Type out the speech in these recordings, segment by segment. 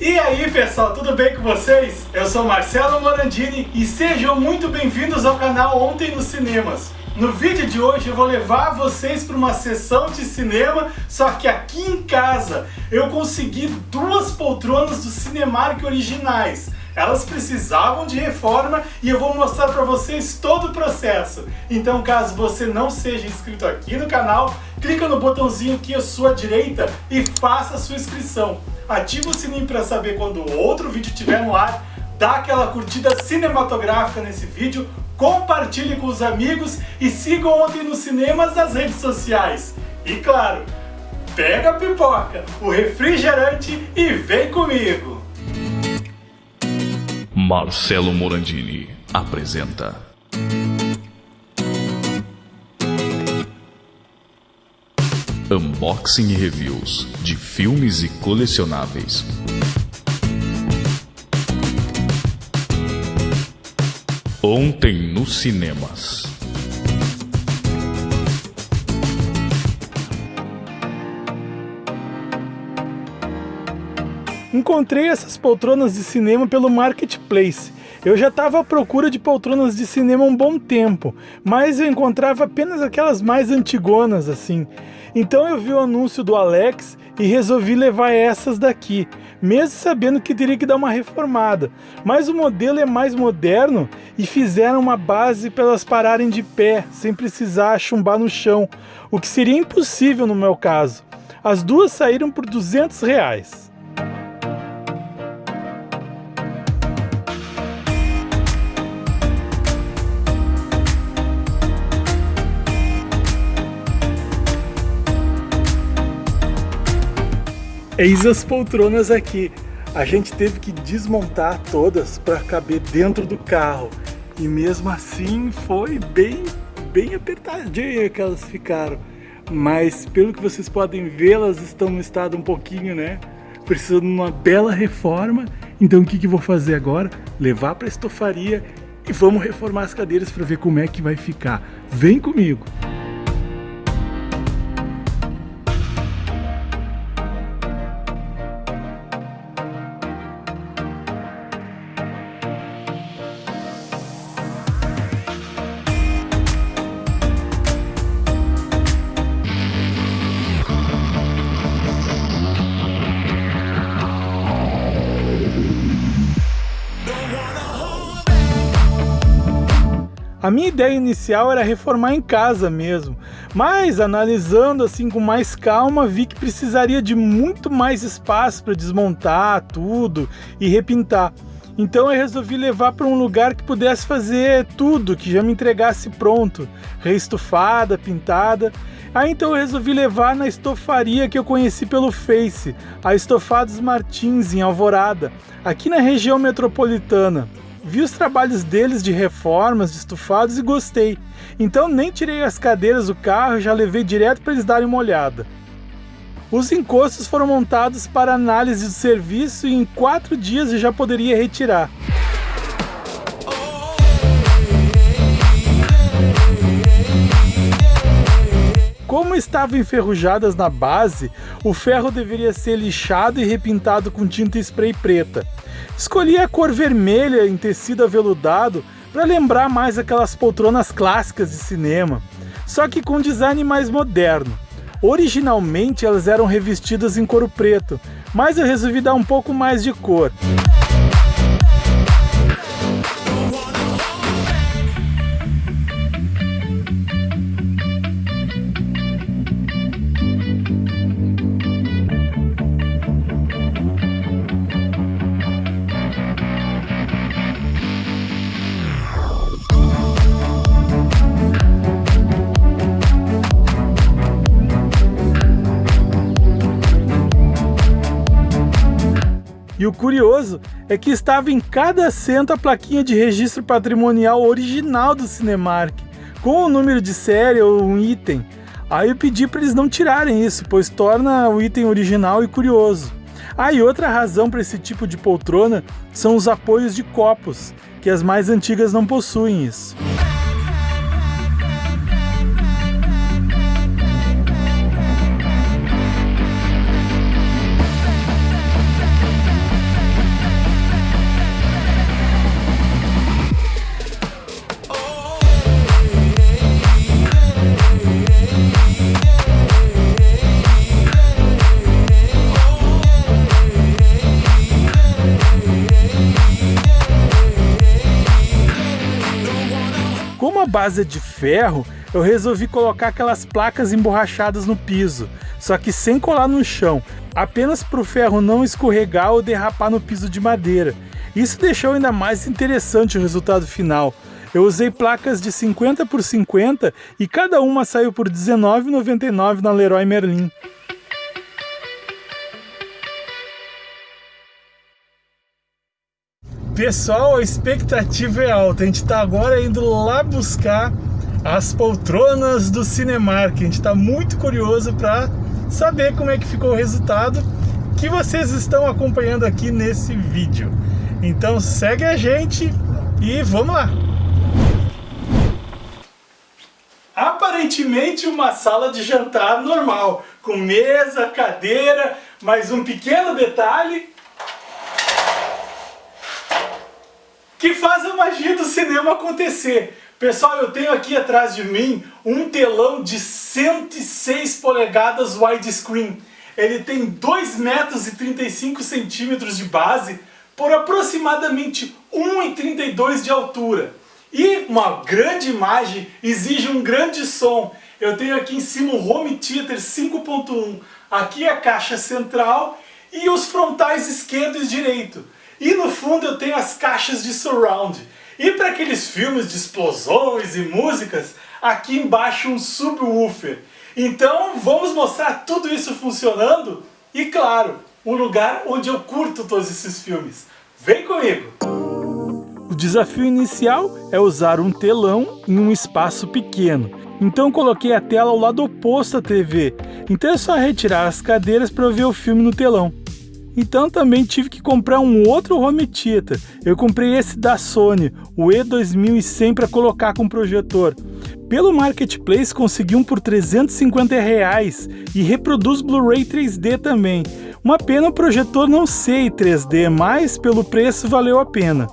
E aí pessoal, tudo bem com vocês? Eu sou Marcelo Morandini e sejam muito bem-vindos ao canal Ontem nos Cinemas. No vídeo de hoje eu vou levar vocês para uma sessão de cinema, só que aqui em casa eu consegui duas poltronas do Cinemark originais. Elas precisavam de reforma e eu vou mostrar para vocês todo o processo. Então caso você não seja inscrito aqui no canal, clica no botãozinho aqui à sua direita e faça a sua inscrição ativa o sininho para saber quando outro vídeo estiver no ar, dá aquela curtida cinematográfica nesse vídeo, compartilhe com os amigos e siga Ontem nos Cinemas nas redes sociais. E claro, pega a pipoca, o refrigerante e vem comigo! Marcelo Morandini apresenta Unboxing e reviews de filmes e colecionáveis. Ontem nos cinemas. Encontrei essas poltronas de cinema pelo Marketplace. Eu já estava à procura de poltronas de cinema um bom tempo, mas eu encontrava apenas aquelas mais antigonas assim. Então eu vi o anúncio do Alex e resolvi levar essas daqui, mesmo sabendo que teria que dar uma reformada. Mas o modelo é mais moderno e fizeram uma base para elas pararem de pé, sem precisar chumbar no chão, o que seria impossível no meu caso. As duas saíram por 200 reais. Eis as poltronas aqui. A gente teve que desmontar todas para caber dentro do carro. E mesmo assim foi bem, bem apertadinha que elas ficaram. Mas pelo que vocês podem ver, elas estão no estado um pouquinho, né? Precisando de uma bela reforma. Então o que, que eu vou fazer agora? Levar para a estofaria e vamos reformar as cadeiras para ver como é que vai ficar. Vem comigo! A minha ideia inicial era reformar em casa mesmo, mas analisando assim com mais calma, vi que precisaria de muito mais espaço para desmontar tudo e repintar. Então eu resolvi levar para um lugar que pudesse fazer tudo, que já me entregasse pronto, reestufada, pintada. Aí então eu resolvi levar na estofaria que eu conheci pelo Face, a Estofados Martins em Alvorada, aqui na região metropolitana. Vi os trabalhos deles de reformas, de estufados e gostei. Então nem tirei as cadeiras do carro e já levei direto para eles darem uma olhada. Os encostos foram montados para análise do serviço e em quatro dias eu já poderia retirar. Como estavam enferrujadas na base, o ferro deveria ser lixado e repintado com tinta spray preta. Escolhi a cor vermelha em tecido aveludado para lembrar mais aquelas poltronas clássicas de cinema, só que com design mais moderno. Originalmente elas eram revestidas em couro preto, mas eu resolvi dar um pouco mais de cor. O curioso é que estava em cada assento a plaquinha de registro patrimonial original do Cinemark, com o número de série ou um item. Aí eu pedi para eles não tirarem isso, pois torna o item original e curioso. Ah, e outra razão para esse tipo de poltrona são os apoios de copos, que as mais antigas não possuem isso. Base de ferro, eu resolvi colocar aquelas placas emborrachadas no piso, só que sem colar no chão, apenas para o ferro não escorregar ou derrapar no piso de madeira. Isso deixou ainda mais interessante o resultado final. Eu usei placas de 50 por 50 e cada uma saiu por R$19,99 na Leroy Merlin. Pessoal, a expectativa é alta. A gente está agora indo lá buscar as poltronas do Cinemark. A gente está muito curioso para saber como é que ficou o resultado que vocês estão acompanhando aqui nesse vídeo. Então segue a gente e vamos lá! Aparentemente uma sala de jantar normal, com mesa, cadeira, mas um pequeno detalhe que faz a magia do cinema acontecer. Pessoal, eu tenho aqui atrás de mim um telão de 106 polegadas widescreen. Ele tem 2 metros e 35 centímetros de base por aproximadamente 1,32 de altura. E uma grande imagem exige um grande som. Eu tenho aqui em cima um Home Theater 5.1. Aqui é a caixa central e os frontais esquerdo e direito. E no fundo eu tenho as caixas de surround. E para aqueles filmes de explosões e músicas, aqui embaixo um subwoofer. Então vamos mostrar tudo isso funcionando e claro, o lugar onde eu curto todos esses filmes. Vem comigo! O desafio inicial é usar um telão em um espaço pequeno. Então coloquei a tela ao lado oposto à TV. Então é só retirar as cadeiras para ver o filme no telão. Então também tive que comprar um outro home theater. Eu comprei esse da Sony, o E2100 para colocar com projetor. Pelo Marketplace consegui um por 350 reais e reproduz Blu-ray 3D também. Uma pena o projetor não ser 3D, mas pelo preço valeu a pena.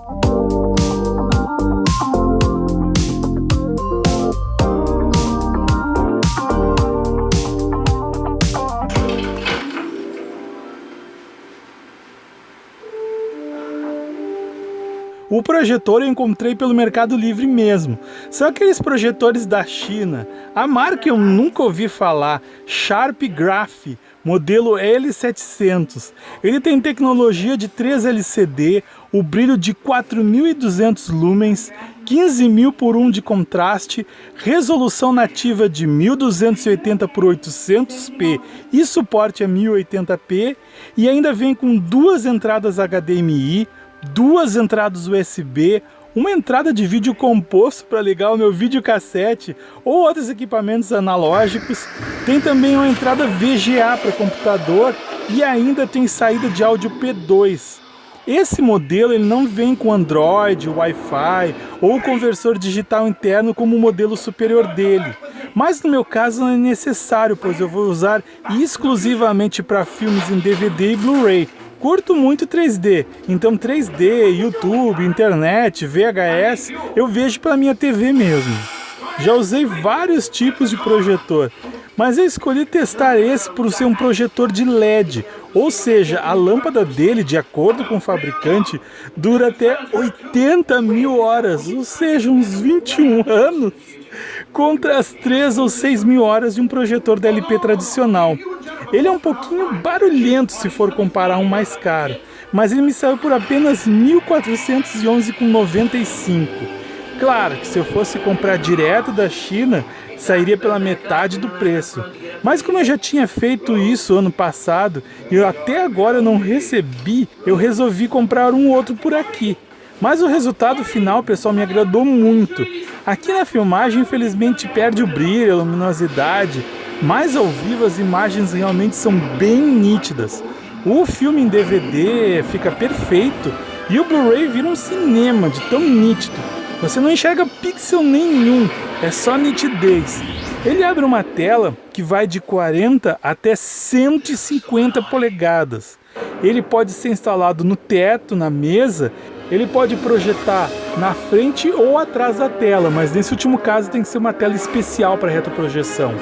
O projetor eu encontrei pelo Mercado Livre mesmo. São aqueles projetores da China. A marca eu nunca ouvi falar, Sharp Graph, modelo L700. Ele tem tecnologia de 3 LCD, o brilho de 4.200 lumens, 15.000 por 1 de contraste, resolução nativa de 1280 por 800p e suporte a 1080p e ainda vem com duas entradas HDMI, duas entradas USB, uma entrada de vídeo composto para ligar o meu videocassete ou outros equipamentos analógicos. Tem também uma entrada VGA para computador e ainda tem saída de áudio P2. Esse modelo ele não vem com Android, Wi-Fi ou conversor digital interno como o modelo superior dele. Mas no meu caso não é necessário, pois eu vou usar exclusivamente para filmes em DVD e Blu-ray. Curto muito 3D, então 3D, YouTube, internet, VHS, eu vejo pela minha TV mesmo. Já usei vários tipos de projetor, mas eu escolhi testar esse por ser um projetor de LED, ou seja, a lâmpada dele, de acordo com o fabricante, dura até 80 mil horas, ou seja, uns 21 anos, contra as 3 ou 6 mil horas de um projetor DLP tradicional. Ele é um pouquinho barulhento se for comparar um mais caro, mas ele me saiu por apenas R$ 1.411,95. Claro que se eu fosse comprar direto da China, sairia pela metade do preço. Mas como eu já tinha feito isso ano passado e eu até agora não recebi, eu resolvi comprar um outro por aqui. Mas o resultado final, pessoal, me agradou muito. Aqui na filmagem, infelizmente, perde o brilho, a luminosidade, mas ao vivo as imagens realmente são bem nítidas. O filme em DVD fica perfeito e o Blu-ray vira um cinema de tão nítido. Você não enxerga pixel nenhum, é só nitidez. Ele abre uma tela que vai de 40 até 150 polegadas. Ele pode ser instalado no teto, na mesa, ele pode projetar na frente ou atrás da tela, mas nesse último caso tem que ser uma tela especial para retroprojeção.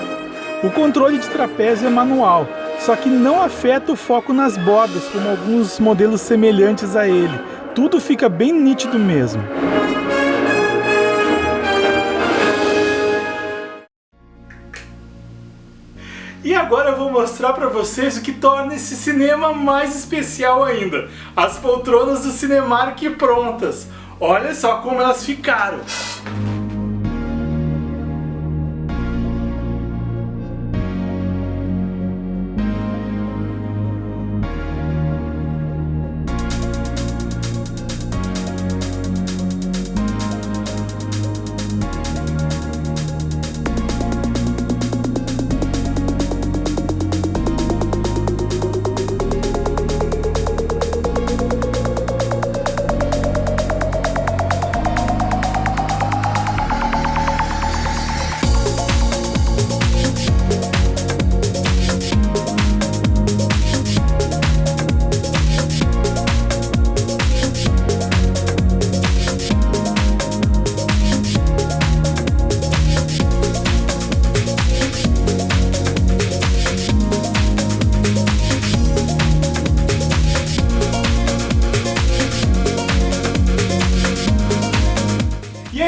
O controle de trapézio é manual, só que não afeta o foco nas bordas, como alguns modelos semelhantes a ele. Tudo fica bem nítido mesmo. E agora eu vou mostrar para vocês o que torna esse cinema mais especial ainda. As poltronas do Cinemark prontas. Olha só como elas ficaram.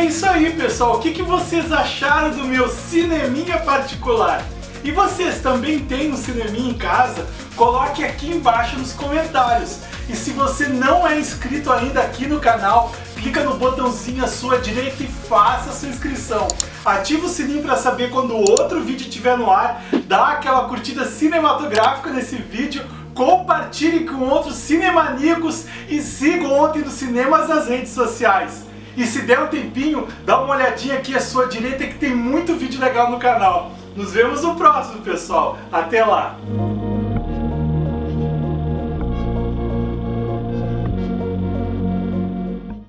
Isso aí, pessoal. O que, que vocês acharam do meu cineminha particular? E vocês também têm um cineminha em casa? Coloque aqui embaixo nos comentários. E se você não é inscrito ainda aqui no canal, clica no botãozinho à sua direita e faça a sua inscrição. Ativa o sininho para saber quando outro vídeo estiver no ar, dá aquela curtida cinematográfica nesse vídeo, compartilhe com outros cinemaníacos e siga Ontem dos Cinemas nas redes sociais. E se der um tempinho, dá uma olhadinha aqui à sua direita que tem muito vídeo legal no canal. Nos vemos no próximo, pessoal. Até lá!